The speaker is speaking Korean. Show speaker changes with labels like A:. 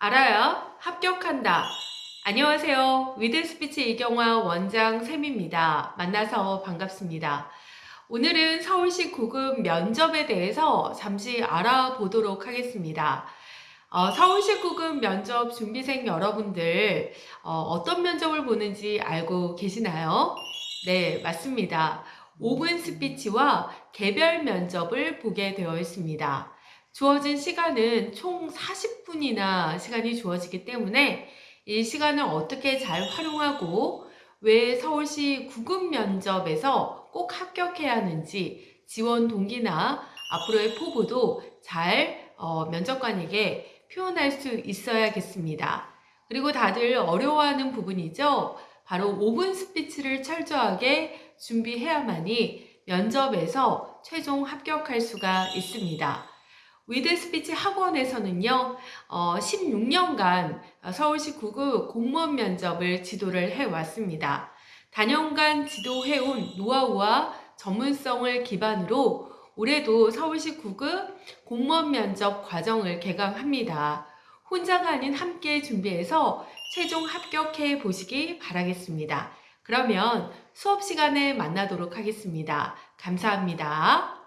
A: 알아야 합격한다. 안녕하세요. 위드스피치 이경화 원장 쌤입니다. 만나서 반갑습니다. 오늘은 서울시 구급 면접에 대해서 잠시 알아보도록 하겠습니다. 어, 서울시 구급 면접 준비생 여러분들 어, 떤 면접을 보는지 알고 계시나요? 네, 맞습니다. 5분 스피치와 개별 면접을 보게 되어 있습니다. 주어진 시간은 총 40분이나 시간이 주어지기 때문에 이 시간을 어떻게 잘 활용하고 왜 서울시 구급 면접에서 꼭 합격해야 하는지 지원 동기나 앞으로의 포부도 잘 어, 면접관에게 표현할 수 있어야겠습니다. 그리고 다들 어려워하는 부분이죠. 바로 5분 스피치를 철저하게 준비해야만이 면접에서 최종 합격할 수가 있습니다. 위드 스피치 학원에서는요, 어, 16년간 서울시 구급 공무원 면접을 지도를 해왔습니다. 다년간 지도해온 노하우와 전문성을 기반으로 올해도 서울시 구급 공무원 면접 과정을 개강합니다. 혼자가 아닌 함께 준비해서 최종 합격해 보시기 바라겠습니다. 그러면 수업 시간에 만나도록 하겠습니다. 감사합니다.